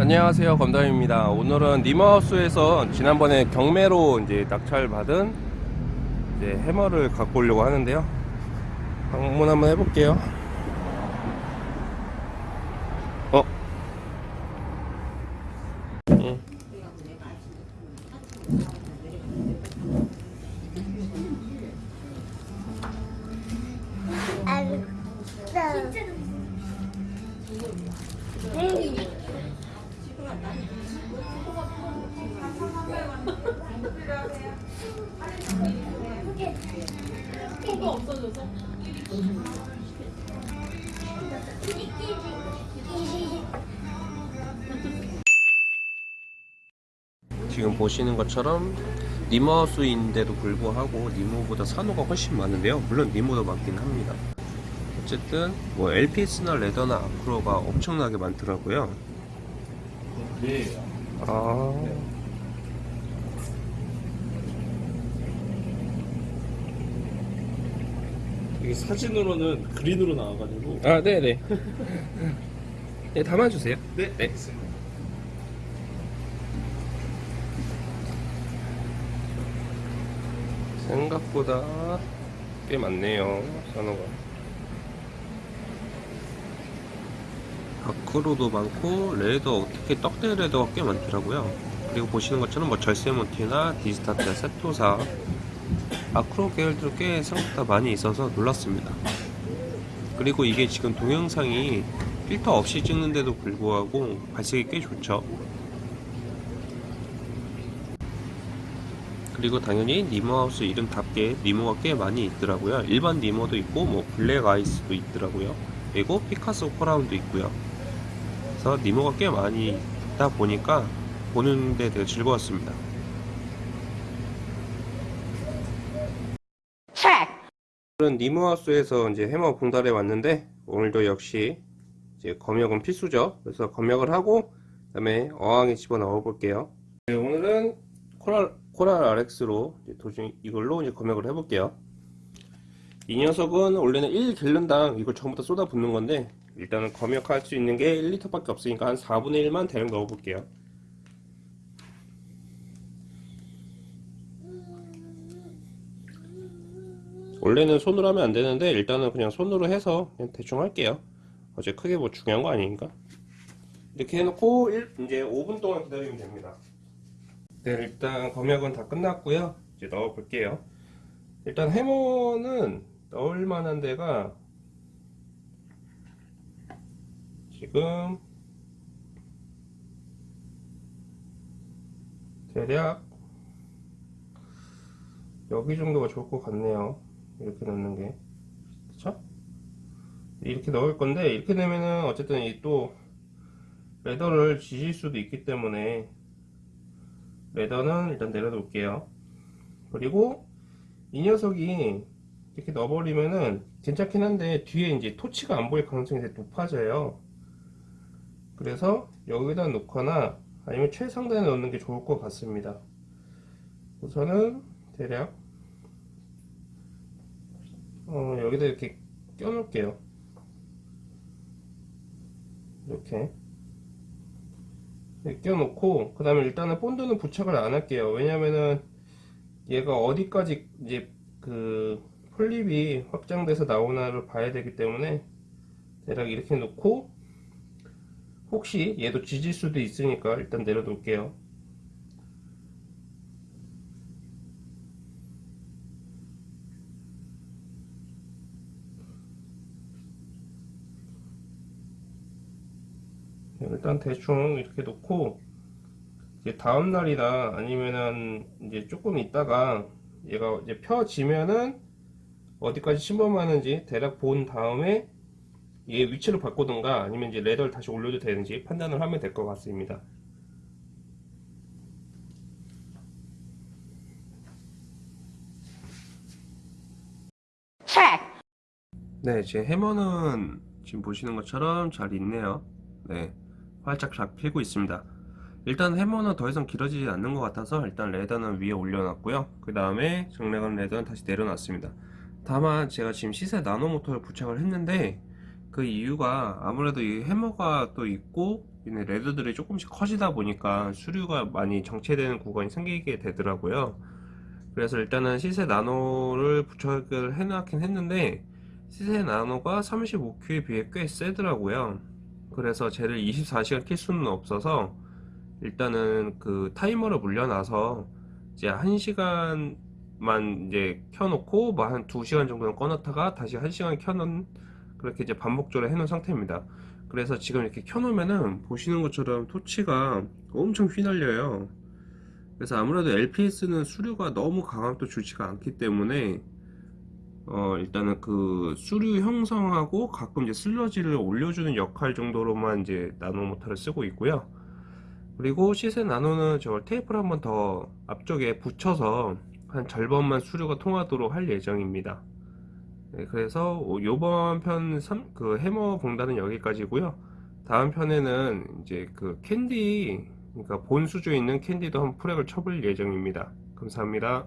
안녕하세요 검담입니다 오늘은 니마우스에서 지난번에 경매로 이제 낙찰 받은 이제 해머를 갖고 오려고 하는데요 방문 한번 해볼게요 어? 응. 지금 보시는 것처럼 니모하우스인데도 불구하고 니모보다 산호가 훨씬 많은데요. 물론 니모도 많긴 합니다. 어쨌든 뭐 LPS나 레더나 아크로가 엄청나게 많더라고요. 네. 아 이게 사진으로는 그린으로 나와가지고. 아, 네네. 네, 담아주세요. 네. 네. 생각보다 꽤 많네요, 산호가. 아크로도 많고, 레더, 특히 떡대 레더가 꽤 많더라고요. 그리고 보시는 것처럼 뭐 절세모티나 디스타트, 세토사, 아크로 계열도 꽤 생각보다 많이 있어서 놀랐습니다. 그리고 이게 지금 동영상이 필터 없이 찍는데도 불구하고 발색이 꽤 좋죠. 그리고 당연히 니모하우스 이름답게 니모가 꽤 많이 있더라고요. 일반 니모도 있고 뭐 블랙 아이스도 있더라고요. 그리고 피카소 코라운도 있고요. 그래서 니모가 꽤 많이 있다 보니까 보는데 되게 즐거웠습니다. 오늘은 니모하우스에서 이제 해머 봉달에 왔는데 오늘도 역시 이제 검역은 필수죠. 그래서 검역을 하고 그 다음에 어항에 집어 넣어 볼게요. 네, 오늘은 코랄 코랄 RX로 도중 이걸로 이제 검역을 해 볼게요. 이 녀석은 원래는 1갤런당 이걸 전부 다 쏟아 붓는 건데 일단은 검역할 수 있는 게 1리터 밖에 없으니까 한 4분의 1만 대략 넣어 볼게요. 원래는 손으로 하면 안 되는데 일단은 그냥 손으로 해서 그냥 대충 할게요. 어제 크게 뭐 중요한 거 아니니까. 이렇게 해놓고 일, 이제 5분 동안 기다리면 됩니다. 네 일단 검역은 다 끝났고요. 이제 넣어 볼게요. 일단 해머는 넣을 만한 데가 지금 대략 여기 정도가 좋을 것 같네요 이렇게 넣는 게. 그쵸? 이렇게 넣을 건데 이렇게 되면은 어쨌든 이 또 레더를 지질 수도 있기 때문에 레더는 일단 내려놓을게요. 그리고 이 녀석이 이렇게 넣어버리면은 괜찮긴 한데 뒤에 이제 토치가 안 보일 가능성이 되게 높아져요. 그래서 여기다 놓거나 아니면 최상단에 넣는 게 좋을 것 같습니다. 우선은 대략 어, 여기다 이렇게 껴 놓을게요. 이렇게. 껴 놓고 그 다음에 일단은 본드는 부착을 안 할게요. 왜냐면은 얘가 어디까지 이제 그 폴립이 확장돼서 나오나를 봐야 되기 때문에 대략 이렇게 놓고 혹시 얘도 지질 수도 있으니까 일단 내려 놓을게요 일단 대충 이렇게 놓고 이제 다음 날이나 아니면은 이제 조금 있다가 얘가 이제 펴지면은 어디까지 침범하는지 대략 본 다음에 얘 위치를 바꾸든가 아니면 이제 레더를 다시 올려도 되는지 판단을 하면 될 것 같습니다. 네, 제 해머는 지금 보시는 것처럼 잘 있네요. 네, 활짝 잘 피고 있습니다. 일단 해머는 더 이상 길어지지 않는 것 같아서 일단 레더는 위에 올려놨고요. 그 다음에 정래관 레더는 다시 내려놨습니다. 다만 제가 지금 시세 나노 모터를 부착을 했는데 그 이유가 아무래도 이 해머가 또 있고 레드들이 조금씩 커지다 보니까 수류가 많이 정체되는 구간이 생기게 되더라고요. 그래서 일단은 시세 나노를 부착을 해놓긴 했는데 시세 나노가 35Q에 비해 꽤 세더라고요. 그래서 쟤를 24시간 킬 수는 없어서 일단은 그 타이머를 물려놔서 이제 1시간만 이제 켜놓고 뭐 한 2시간 정도는 꺼놨다가 다시 1시간 켜놓은 그렇게 이제 반복적으로 해놓은 상태입니다. 그래서 지금 이렇게 켜놓으면은 보시는 것처럼 토치가 엄청 휘날려요. 그래서 아무래도 LPS는 수류가 너무 강함도 좋지가 않기 때문에 어 일단은 그 수류 형성하고 가끔 이제 슬러지를 올려주는 역할 정도로만 이제 나노 모터를 쓰고 있고요. 그리고 시세 나노는 저걸 테이프를 한번 더 앞쪽에 붙여서 한 절반만 수류가 통하도록 할 예정입니다. 네, 그래서 요번 편그 해머 봉단은 여기까지고요. 다음 편에는 이제 그 캔디 그러니까 본 수조에 있는 캔디도 한 프렉을 쳐볼 예정입니다. 감사합니다.